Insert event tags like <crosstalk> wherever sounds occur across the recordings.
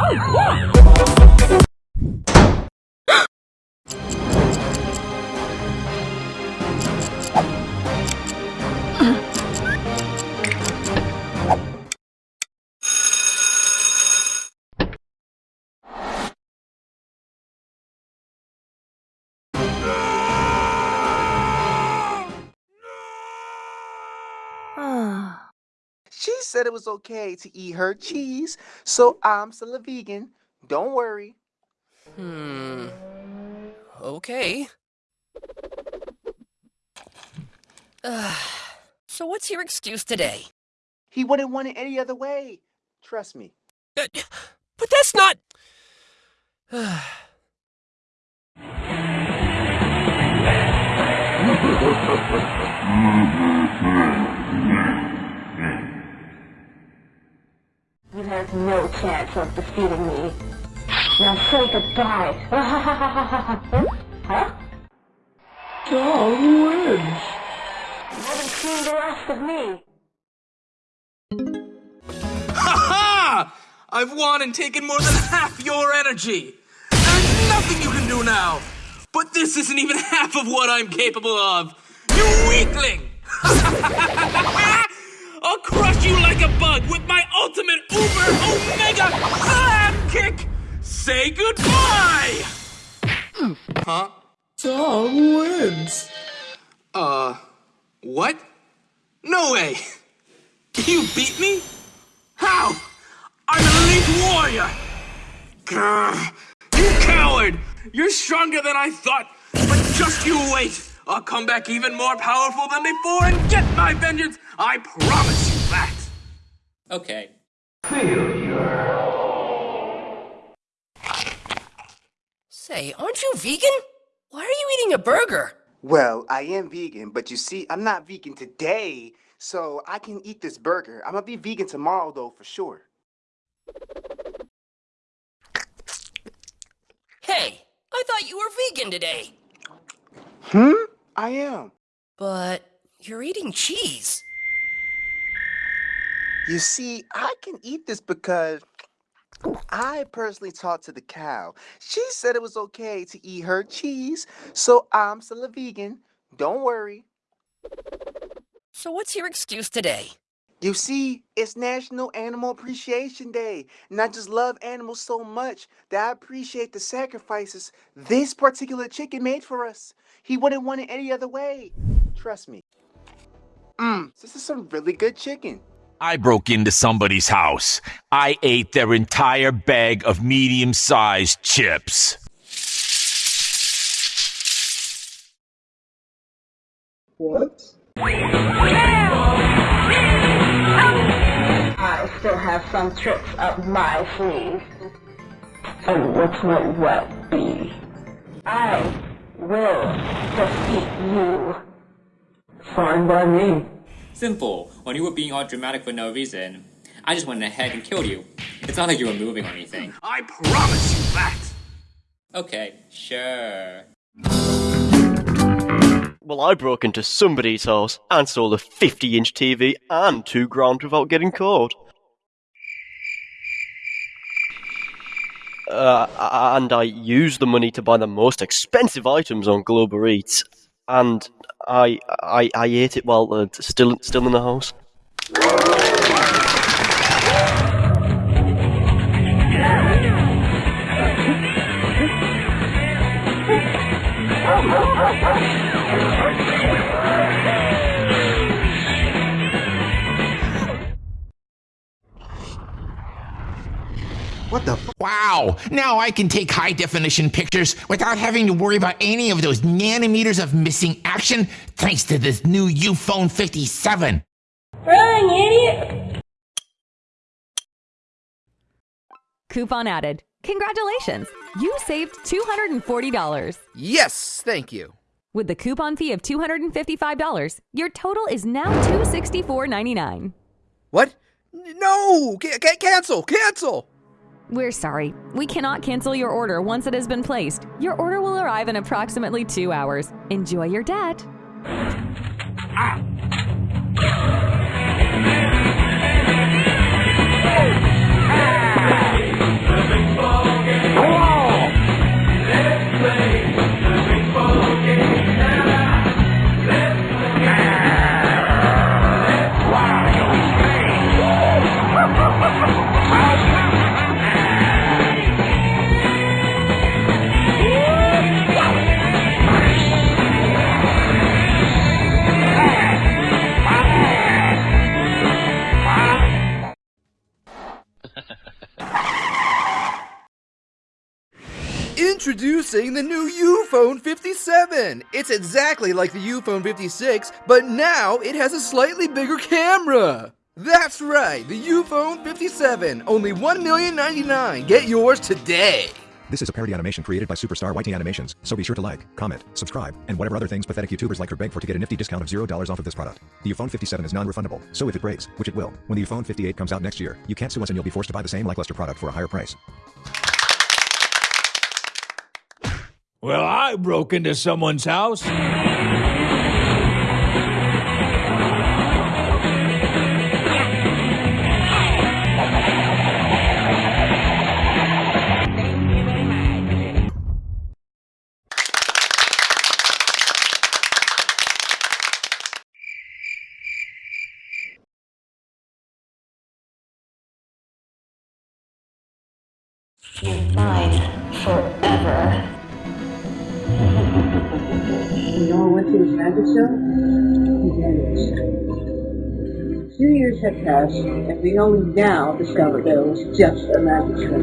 Oh, she said it was okay to eat her cheese, so I'm still a vegan. Don't worry. Hmm. Okay. Ugh. <sighs> so what's your excuse today? He wouldn't want it any other way. Trust me. Uh, but that's not... <sighs> <laughs> You have no chance of defeating me. Now say goodbye. <laughs> huh? Dog wins. You haven't seen the last of me. Ha ha! I've won and taken more than half your energy. There's nothing you can do now. But this isn't even <laughs> half of what I'm capable of. You weakling! <laughs> I'll crush you like a bug with my ultimate uber omega slam kick! Say goodbye! huh? Dog wins. Uh, what? No way! You beat me? How? I'm an elite warrior! Grr, you coward! You're stronger than I thought, but just you wait! I'll come back even more powerful than before and get my vengeance! I promise you that! Okay. Say, aren't you vegan? Why are you eating a burger? Well, I am vegan, but you see, I'm not vegan today, so I can eat this burger. I'm gonna be vegan tomorrow, though, for sure. Hey, I thought you were vegan today. Hmm? I am. But you're eating cheese. You see, I can eat this because I personally talked to the cow. She said it was okay to eat her cheese, so I'm still a vegan. Don't worry. So what's your excuse today? You see, it's National Animal Appreciation Day, and I just love animals so much that I appreciate the sacrifices this particular chicken made for us. He wouldn't want it any other way. Trust me. Mmm, this is some really good chicken. I broke into somebody's house. I ate their entire bag of medium sized chips. What? I still have some tricks up my sleeve. And which might well be. I will defeat you. Fine by me. Simple. When you were being all dramatic for no reason, I just went ahead and killed you. It's not like you were moving or anything. I promise you that! Okay, sure. Well, I broke into somebody's house and stole a 50 inch TV and two grand without getting caught. Uh, and I use the money to buy the most expensive items on Global Eats, and I I, I ate it while uh, still still in the house. What the? F- wow! Now I can take high definition pictures without having to worry about any of those nanometers of missing action thanks to this new Uphone 57. Run, idiot! Coupon added. Congratulations! You saved $240. Yes, thank you. With the coupon fee of $255, your total is now $264.99. What? No! C- c- cancel! Cancel! We're sorry. We cannot cancel your order once it has been placed. Your order will arrive in approximately two hours. Enjoy your debt. Introducing the new Uphone 57! It's exactly like the Uphone 56, but now it has a slightly bigger camera! That's right, the Uphone 57, only $1,099,000. Get yours today! This is a parody animation created by Superstar YT Animations, so be sure to like, comment, subscribe, and whatever other things pathetic YouTubers like her beg for to get a nifty discount of $0 off of this product. The Uphone 57 is non-refundable, so if it breaks, which it will, when the Uphone 58 comes out next year, you can't sue us and you'll be forced to buy the same lackluster product for a higher price. Well, I broke into someone's house. Mine forever. Went to his magic show. He vanished. Two years had passed, and we only now discovered that it was just a magic show.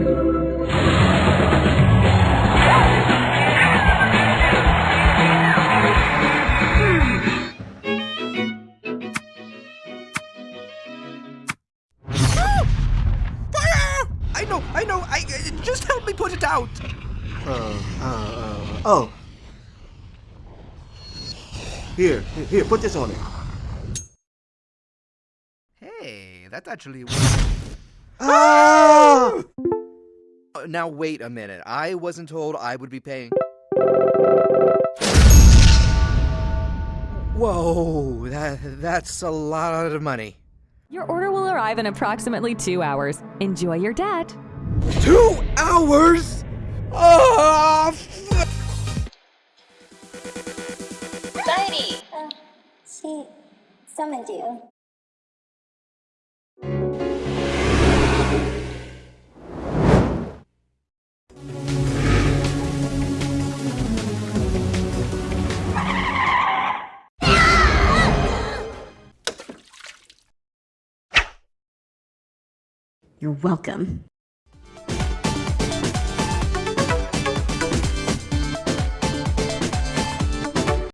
Fire! I know, I know, I uh, just help me put it out. Uh, uh, uh, oh. Here, here, put this on it. Hey, that's actually. <gasps> Ah! Uh, Now wait a minute. I wasn't told I would be paying. Whoa, that that's a lot of money. Your order will arrive in approximately two hours. Enjoy your debt. Two hours? Oh, Society! Uh, she summoned you. You're welcome.